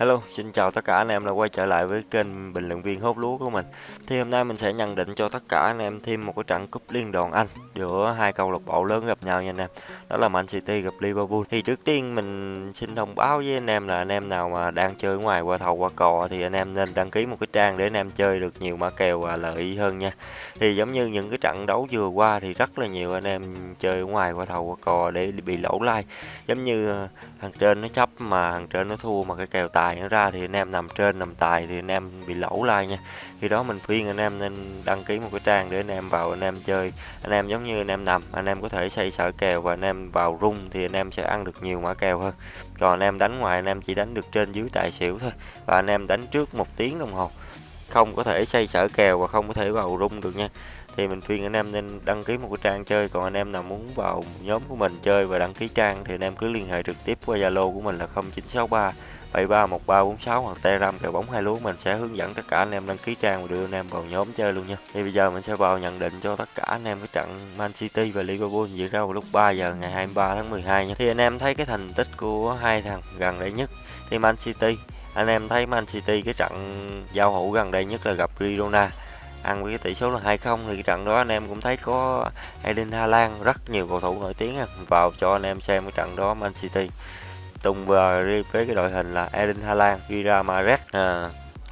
Hello, xin chào tất cả anh em đã quay trở lại với kênh bình luận viên hốt lúa của mình. Thì hôm nay mình sẽ nhận định cho tất cả anh em thêm một cái trận cúp liên đoàn Anh giữa hai câu lạc bộ lớn gặp nhau nha anh em. Đó là Man City gặp Liverpool. Thì trước tiên mình xin thông báo với anh em là anh em nào mà đang chơi ngoài qua thầu qua cò thì anh em nên đăng ký một cái trang để anh em chơi được nhiều mã kèo và lợi hơn nha. Thì giống như những cái trận đấu vừa qua thì rất là nhiều anh em chơi ngoài qua thầu qua cò để bị lỗ like. Giống như thằng trên nó chấp mà thằng trên nó thua mà cái kèo tài nó ra thì anh em nằm trên nằm tài thì anh em bị lỗ like nha khi đó mình khuyên anh em nên đăng ký một cái trang để anh em vào anh em chơi anh em giống như anh em nằm anh em có thể xây sở kèo và anh em vào rung thì anh em sẽ ăn được nhiều mã kèo hơn còn anh em đánh ngoài anh em chỉ đánh được trên dưới tài xỉu thôi và anh em đánh trước một tiếng đồng hồ không có thể xây sở kèo và không có thể vào rung được nha thì mình khuyên anh em nên đăng ký một cái trang chơi còn anh em nào muốn vào nhóm của mình chơi và đăng ký trang thì anh em cứ liên hệ trực tiếp qua Zalo của mình là 0963 731346 hoặc Telegram kèo bóng hai lúa mình sẽ hướng dẫn tất cả anh em đăng ký trang và đưa anh em vào nhóm chơi luôn nha. Thì bây giờ mình sẽ vào nhận định cho tất cả anh em cái trận Man City và Liverpool diễn ra vào lúc 3 giờ ngày 23 tháng 12 nha. Thì anh em thấy cái thành tích của hai thằng gần đây nhất thì Man City. Anh em thấy Man City cái trận giao hữu gần đây nhất là gặp Girona, ăn với cái tỷ số là 2-0 thì cái trận đó anh em cũng thấy có Eden Haaland rất nhiều cầu thủ nổi tiếng vào cho anh em xem cái trận đó Man City tung vào với cái đội hình là Eden Haaland, Gira Mahrez. À,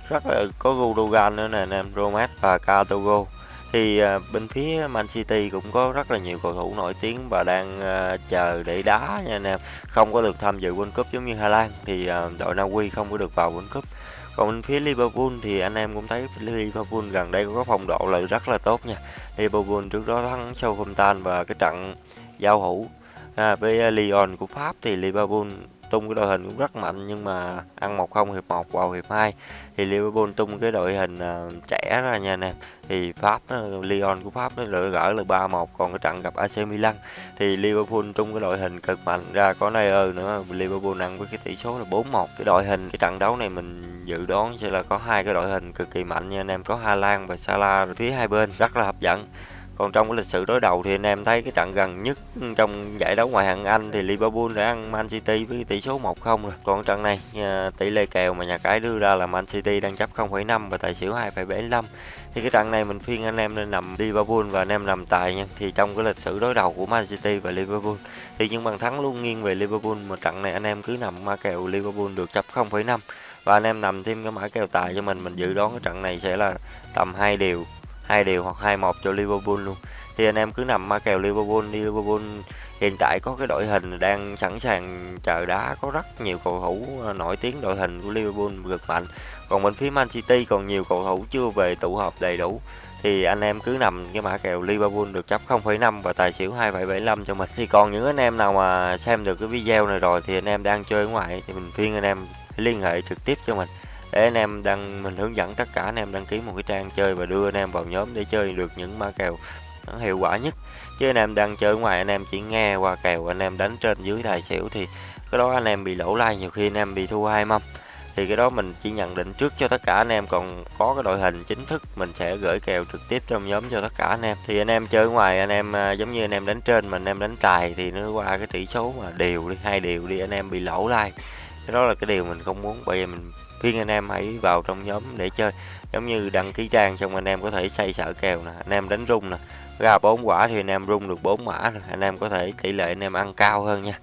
rất là có Gundogan nữa nè anh em Romas và Katogo. thì à, bên phía Man City cũng có rất là nhiều cầu thủ nổi tiếng và đang à, chờ để đá nha anh em. Không có được tham dự World Cup giống như Hà Lan thì à, đội Na Uy không có được vào World Cup. Còn bên phía Liverpool thì anh em cũng thấy Liverpool gần đây có phong độ là rất là tốt nha. Liverpool trước đó thắng Southampton và cái trận giao hữu à, với Lyon của Pháp thì Liverpool tung cái đội hình cũng rất mạnh nhưng mà ăn một không hiệp 1 vào hiệp 2 thì Liverpool tung cái đội hình uh, trẻ ra nha anh em. Thì Pháp ờ, Lyon của Pháp nó lựa gỡ là 3-1 còn cái trận gặp AC Milan. Thì Liverpool tung cái đội hình cực mạnh. Ra có Neuer nữa Liverpool ăn với cái tỷ số là 4-1 cái đội hình cái trận đấu này mình dự đoán sẽ là có hai cái đội hình cực kỳ mạnh nha anh em. Có Hà Lan và Salah phía hai bên rất là hấp dẫn còn trong cái lịch sử đối đầu thì anh em thấy cái trận gần nhất trong giải đấu ngoại hạng Anh thì Liverpool đã ăn Man City với tỷ số 1-0 rồi. Còn trận này ờ, tỷ lệ kèo mà nhà cái đưa ra là Man City đang chấp 0,5 và tài xỉu 2,75. Thì cái trận này mình khuyên anh em nên nằm Liverpool và anh em nằm tài nha. Thì trong cái lịch sử đối đầu của Man City và Liverpool thì những bàn thắng luôn nghiêng về Liverpool mà trận này anh em cứ nằm ma kèo Liverpool được chấp 0,5 và anh em nằm thêm cái mã kèo tài cho mình mình dự đoán cái trận này sẽ là tầm hai điều hai điều hoặc hai một cho Liverpool luôn. Thì anh em cứ nằm ma kèo Liverpool Liverpool hiện tại có cái đội hình đang sẵn sàng chờ đá có rất nhiều cầu thủ ờ, nổi tiếng đội hình của Liverpool cực mạnh. Còn bên phía Man City còn nhiều cầu thủ chưa về tụ họp đầy đủ. Thì anh em cứ nằm cái mã kèo Liverpool được chấp 0,5 và tài xỉu 2,75 cho mình. Thì còn những anh em nào mà xem được cái video này rồi thì anh em đang chơi ngoài thì mình khuyên anh em liên hệ trực tiếp cho mình để anh em đăng mình hướng dẫn tất cả anh em đăng ký một cái trang chơi và đưa anh em vào nhóm để chơi được những mã kèo nó hiệu quả nhất chứ anh em đang chơi ngoài anh em chỉ nghe qua kèo anh em đánh trên dưới tài xỉu thì cái đó anh em bị lỗ like nhiều khi anh em bị thua hai mâm thì cái đó mình chỉ nhận định trước cho tất cả anh em còn có cái đội hình chính thức mình sẽ gửi kèo trực tiếp trong nhóm cho tất cả anh em thì anh em chơi ngoài anh em giống như anh em đánh trên mà anh em đánh tài thì nó qua cái tỷ số mà đều đi hai đều đi anh em bị lỗ like cái đó là cái điều mình không muốn bởi vì mình khuyên anh em hãy vào trong nhóm để chơi giống như đăng ký trang xong anh em có thể xây sở kèo nè anh em đánh rung nè ra bốn quả thì anh em rung được bốn mã rồi anh em có thể tỷ lệ anh em ăn cao hơn nha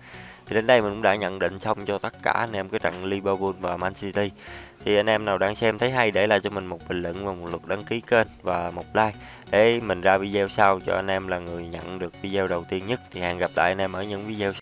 thì đến đây mình cũng đã nhận định xong cho tất cả anh em cái trận Liverpool và Man City thì anh em nào đang xem thấy hay để lại cho mình một bình luận và một lượt đăng ký kênh và một like để mình ra video sau cho anh em là người nhận được video đầu tiên nhất thì hẹn gặp lại anh em ở những video sau.